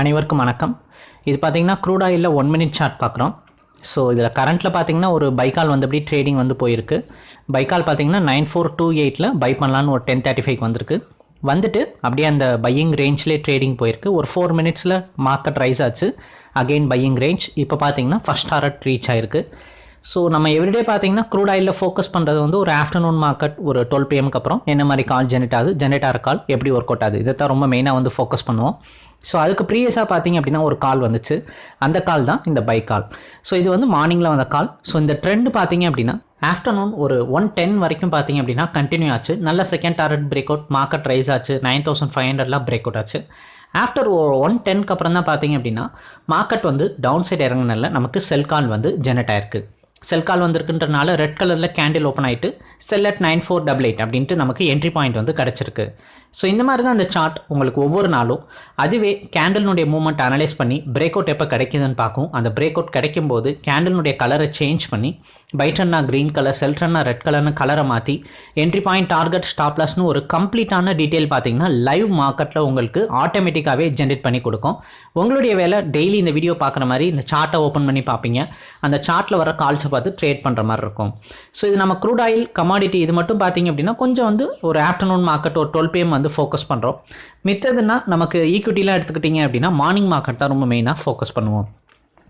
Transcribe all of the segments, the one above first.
அனைவருக்கும் வணக்கம். இது பார்த்தீங்கன்னா க்ரூட் ஆயிலில் ஒன் மினிட் சார்ட் பார்க்குறோம் ஸோ இதில் கரண்ட்டில் பார்த்தீங்கன்னா ஒரு பைக்கால் வந்து அப்படி ட்ரேடிங் வந்து போயிருக்கு. பைக்கால் பார்த்தீங்கன்னா நைன் ஃபோர் டூ எயிட்டில் பை பண்ணலான்னு ஒரு டென் தேர்ட்டி ஃபைவ் வந்திருக்கு. வந்துட்டு அப்படியே அந்த பையிங் ரேஞ்ச்லேயே ட்ரேடிங் போயிருக்கு. ஒரு ஃபோர் மினிட்ஸில் மார்க்கெட் ரைஸ் ஆச்சு. அகெயின் பையிங் ரேஞ்ச் இப்போ பார்த்தீங்கன்னா ஃபஸ்ட் டாரட் ரீச் ஆயிருக்கு. ஸோ நம்ம எவ்ரிடே பார்த்தீங்கன்னா க்ரூட் ஆயிலில் ஃபோக்கஸ் பண்ணுறது வந்து ஒரு ஆஃப்டர்நூன் மார்க்கெட் ஒரு டுவெல் பிஎம்க்கு அப்புறம் என்ன மாதிரி கால் ஜெனரேட் ஆகுது? ஜெனரேட் ஆகிற கால் எப்படி ஒர்க் அவுட் ஆகுது? இதை தான் ரொம்ப மெயினாக வந்து ஃபோக்கஸ் பண்ணுவோம். ஸோ அதுக்கு ப்ரீவியஸாக பார்த்தீங்க அப்படின்னா ஒரு கால் வந்துச்சு. அந்த கால் தான் இந்த பை கால் ஸோ இது வந்து மார்னிங்கில் வந்த கால் ஸோ இந்த ட்ரெண்ட் பார்த்தீங்க அப்படின்னா ஆஃப்டர்நூன் ஒரு ஒன் டென் வரைக்கும் பார்த்தீங்க அப்படின்னா கண்டினியூ ஆச்சு. நல்ல second target break out market rise ஆச்சு நைன் தௌசண்ட் ஃபைவ் ஹண்ட்ரட்லாம் பிரேக் அவுட் ஆச்சு. ஆஃப்டர் ஒன் டென்க்கு அப்புறம் தான் பார்த்தீங்க அப்படின்னா மார்க்கெட் வந்து டவுன் சைடு இறங்கினால நமக்கு செல் கால் வந்து ஜெனரேட் ஆயிருக்கு. செல் கால் வந்திருக்குன்றனால ரெட் கலரில் கேண்டில் ஓப்பன் ஆகிட்டு sell at nine four double eight அப்படின்ட்டு நமக்கு என்ட்ரி பாயிண்ட் வந்து கிடச்சிருக்கு. ஸோ இந்த மாதிரி தான் அந்த சார்ட் உங்களுக்கு ஒவ்வொரு நாளும். அதுவே கேண்டலினுடைய மூவ்மெண்ட் அனலைஸ் பண்ணி பிரேக் அவுட் எப்போ கிடைக்குதுன்னு பார்க்கும். அந்த பிரேக் அவுட் கிடைக்கும் போது கேண்டலினுடைய கலரை சேஞ்ச் பண்ணி பைட்டன்னா க்ரீன் கலர் செல்ட்ரன்னா ரெட் கலர்னு கலரை மாற்றி என்ட்ரி பாயிண்ட் டார்கெட் ஸ்டாப்லாஸ்னு ஒரு கம்ப்ளீட்டான டீட்டெயில் பார்த்தீங்கன்னா லைவ் மார்க்கெட்டில் உங்களுக்கு ஆட்டோமேட்டிக்காகவே ஜென்ரேட் பண்ணி கொடுக்கும். உங்களுடைய வேலை டெய்லி இந்த வீடியோ பார்க்குற மாதிரி இந்த சார்ட்டை ஓப்பன் பண்ணி பார்ப்பீங்க. அந்த சார்ட்டில் வர கால்ஸை பார்த்து ட்ரேட் பண்ணுற மாதிரி இருக்கும். ஸோ இது நம்ம க்ரூட் ஆயில் கமாடிட்டி இது மட்டும் பார்த்தீங்க அப்படின்னா கொஞ்சம் வந்து ஒரு ஆஃப்டர்நூன் மார்க்கெட் ஒரு டுவெல் பிஎம் வந்து ஃபோக்கஸ் பண்ணுறோம் மித்ததுன்னா நமக்கு ஈக்விட்டிலாம் எடுத்துக்கிட்டிங்க அப்படின்னா மார்னிங் மார்க்கெட் தான் ரொம்ப மெயினாக ஃபோக்கஸ் பண்ணுவோம்.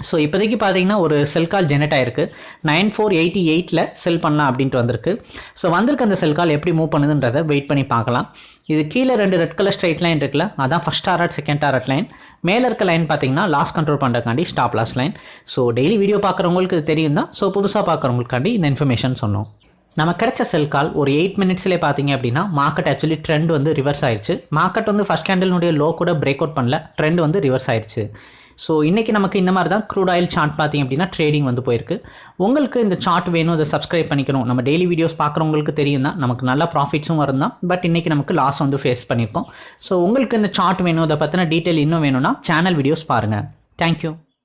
ஸோ இப்போதைக்கு பார்த்தீங்கன்னா ஒரு செல் கால் ஜெனரேட் ஆயிருக்கு. நைன் ஃபோர் எயிட்டி எயிட்டில் செல் பண்ணலாம் அப்படின்ட்டு வந்திருக்கு. ஸோ வந்திருக்க அந்த செல் கால் எப்படி மூவ் பண்ணுதுன்றதை வெயிட் பண்ணி பார்க்கலாம். இது கீழே ரெண்டு ரெட் கலர் ஸ்ட்ரைட் லைன் இருக்குல்ல அதான் first target second target line மேலே இருக்க லைன் பார்த்தீங்கன்னா loss control பண்ணுறதுக்காண்டி stop loss line so daily video பார்க்குறவங்களுக்கு இது தெரியும் தான். ஸோ புதுசாக பார்க்குறவங்களுக்காண்டி இந்த இன்ஃபர்மேஷன் சொன்னோம். நம்ம கிடைச்ச செல் கால் ஒரு எயிட் மினிட்ஸ்லேயே பார்த்தீங்க அப்படின்னா மார்க்கெட் ஆக்சுவலி ட்ரெண்ட் வந்து ரிவர்ஸ் ஆயிடுச்சு மார்க்கெட் வந்து ஃபஸ்ட் கேண்டலினுடைய லோ கூட பிரேக் அவுட் பண்ணல ட்ரெண்ட் வந்து ரிவர்ஸ் ஆயிடுச்சு ஸோ இன்றைக்கி நமக்கு இந்த மாதிரி தான் க்ரூட் ஆயில் சார்ட் பார்த்தீங்க அப்படின்னா ட்ரேடிங் வந்து போயிருக்கு. உங்களுக்கு இந்த சார்ட் வேணும் அதை சப்ஸ்கிரைப் பண்ணிக்கணும். நம்ம டெய்லி வீடியோஸ் பார்க்குறவங்களுக்கு தெரியும் தான் நமக்கு நல்ல ப்ராஃபிட்ஸும் வரும் தான் பட் இன்றைக்கி நமக்கு லாஸ் வந்து ஃபேஸ் பண்ணியிருக்கோம். ஸோ உங்களுக்கு இந்த சார்ட் வேணும் அதை பற்றின டீட்டெயில் இன்னும் வேணும்னா சேனல் வீடியோஸ் பாருங்கள் தேங்க்யூ